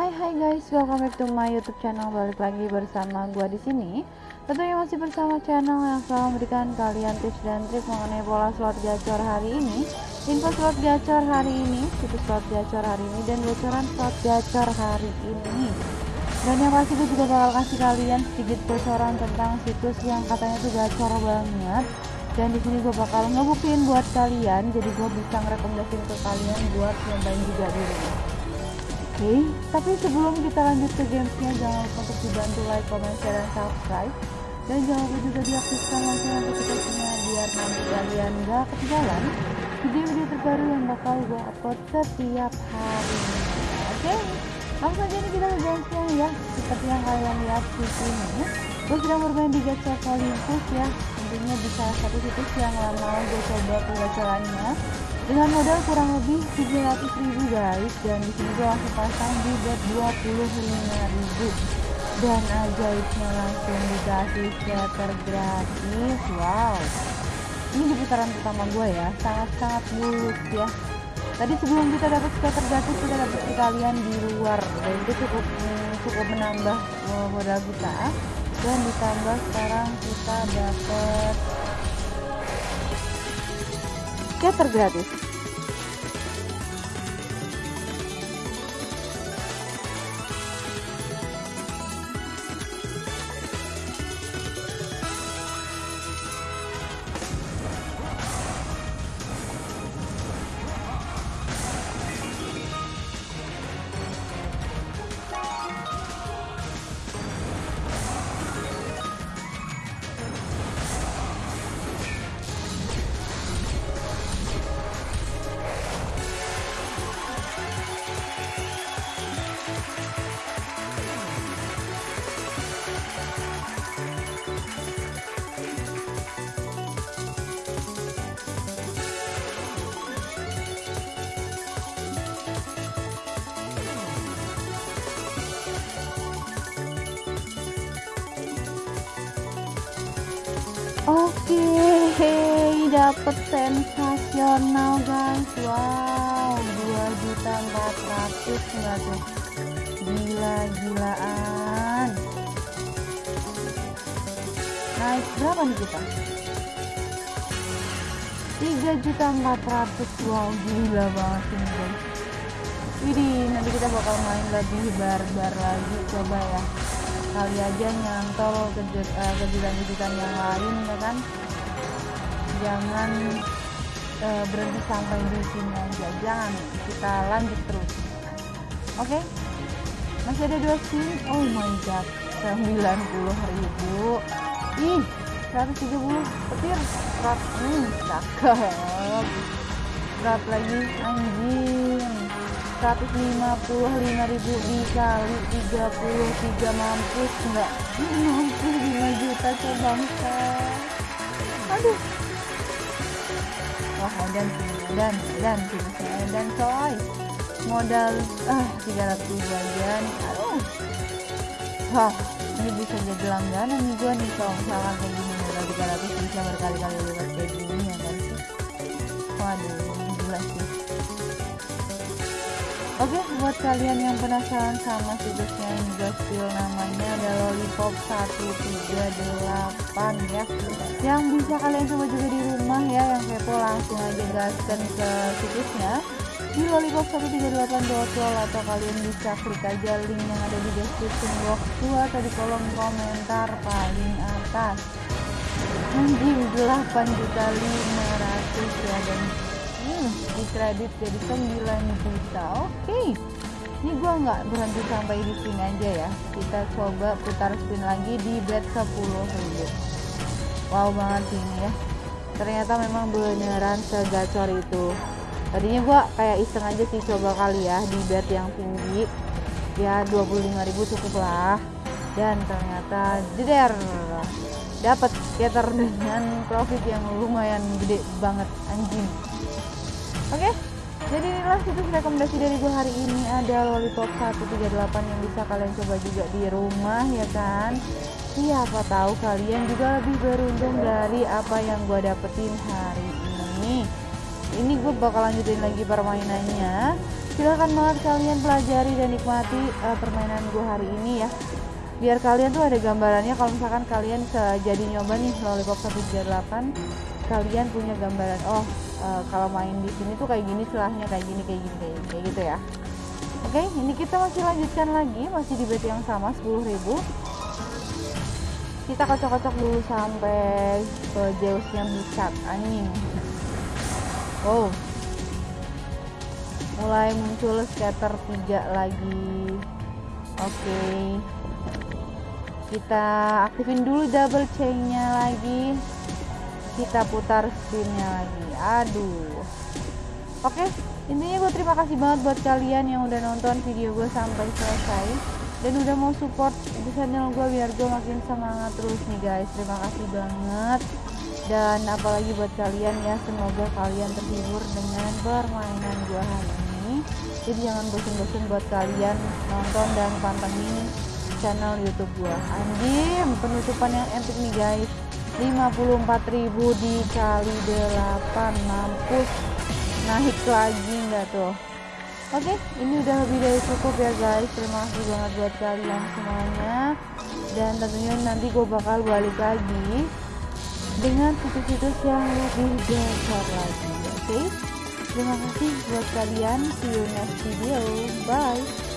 Hai hai guys, welcome back to my YouTube channel. Balik lagi bersama gua di sini. Tentunya masih bersama channel yang selalu memberikan kalian tips dan trik mengenai pola slot gacor hari ini, info slot gacor hari ini, situs slot gacor hari ini, dan bocoran slot gacor hari ini. Dan yang pasti gue juga bakal kasih kalian sedikit bocoran tentang situs yang katanya tuh gacor banget. Dan di sini gue bakal ngebuktiin buat kalian, jadi gue bisa ngerekomendasiin ke kalian buat nyobain juga di rumah. Oke, tapi sebelum kita lanjut ke gamesnya, jangan lupa untuk dibantu like, comment, share, dan subscribe. Dan jangan lupa juga diaktifkan lonceng notifikasinya biar nanti kalian gak ketinggalan video-video terbaru yang bakal gue upload setiap hari. Oke, langsung aja nih kita ke gamesnya ya. Seperti yang kalian lihat di sini, gue sedang bermain di Gacha Olympus ya. Tentunya salah satu situs yang lama gue coba pengajarannya dengan modal kurang lebih 700 ribu guys. Dan di sini gue langsung pasang di bet 25 ribu. Dan ajaibnya langsung dikasih scatter gratis. Wow. Ini di putaran pertama gue ya. Sangat-sangat mulus ya. Tadi sebelum kita dapat scatter gratis kita dapat sekalian di luar. Dan itu cukup cukup menambah modal kita. Dan ditambah sekarang kita dapat scatter gratis Oke, dapat sensasional guys. Wow, 2 juta 400 enggak tuh? Gila-gilaan. Naik berapa nih kita? 3 juta 400 wow gila banget ini guys Widih nanti kita bakal main lebih barbar lagi coba ya kali aja nyantol kejutan-kejutan yang lain ya kan? Jangan uh, berhenti sampai di sini aja. Jangan kita lanjut terus. Oke? Okay? masih ada dua skin oh my god 90 ribu. Ih 130 petir. Berat hmm cakep. Berat lagi anjing 155 ribu dikali 33 mampus enggak mampus 5 juta coba aduh. Wah dan dan dan dan coy. Modal ah 300 ribu aja aduh. Wah ini bisa jadi langganan nih gua nih kalau misalkan kayak gini modal 300 bisa berkali-kali lewat kayak gini ya kan sih? Waduh gila sih Oke, buat kalian yang penasaran sama situsnya yang Gastil namanya ada Lollipop 138 ya. Yang bisa kalian coba juga di rumah ya, yang kepo langsung aja gaskan ke situsnya di lollipop138.lol atau kalian bisa klik aja link yang ada di description box gua atau di kolom komentar paling atas. Anjing 8 juta 500 ya dan hmm, di kredit jadi 9 juta oke. Okay. ini gua nggak berhenti sampai di sini aja ya. Kita coba putar spin lagi di bet 10 ribu. Wow banget ini ya. Ternyata memang beneran segacor itu. Tadinya gua kayak iseng aja sih coba kali ya di bet yang tinggi. Ya 25.000 cukup lah. Dan ternyata jeder. Dapat scatter dengan profit yang lumayan gede banget anjing Oke, okay? jadi inilah situs rekomendasi dari gue hari ini ada Lollipop 138 yang bisa kalian coba juga di rumah ya kan. Siapa tahu kalian juga lebih beruntung dari apa yang gue dapetin hari ini. Ini gue bakal lanjutin lagi permainannya. silahkan banget kalian pelajari dan nikmati uh, permainan gue hari ini ya biar kalian tuh ada gambarannya kalau misalkan kalian jadi nyoba nih lollipop 138 kalian punya gambaran oh uh, kalau main di sini tuh kayak gini silahnya kayak gini kayak gini kayak, kayak gitu ya. Oke okay, ini kita masih lanjutkan lagi masih di bet yang sama 10.000 kita kocok-kocok dulu sampai ke Zeusnya Bicat anjing. Wow. Mulai muncul scatter tiga lagi. Oke. Okay. kita aktifin dulu double chainnya lagi kita putar spinnya lagi. Aduh. Oke intinya gue terima kasih banget buat kalian yang udah nonton video gue sampai selesai. Dan udah mau support di channel gue biar gue makin semangat terus nih guys. Terima kasih banget. Dan apalagi buat kalian ya semoga kalian terhibur dengan permainan gue hari ini. Jadi jangan bosan-bosan buat kalian nonton dan pantengin channel youtube gua. Anjim penutupan yang epic nih guys 54.000 dikali 8 mampus naik lagi enggak tuh Oke, okay, ini udah lebih dari cukup ya guys. Terima kasih banget buat kalian semuanya. Dan tentunya nanti gue bakal balik lagi dengan situs-situs yang lebih besar lagi. Oke? Okay? Terima kasih buat kalian. See you next video. Bye.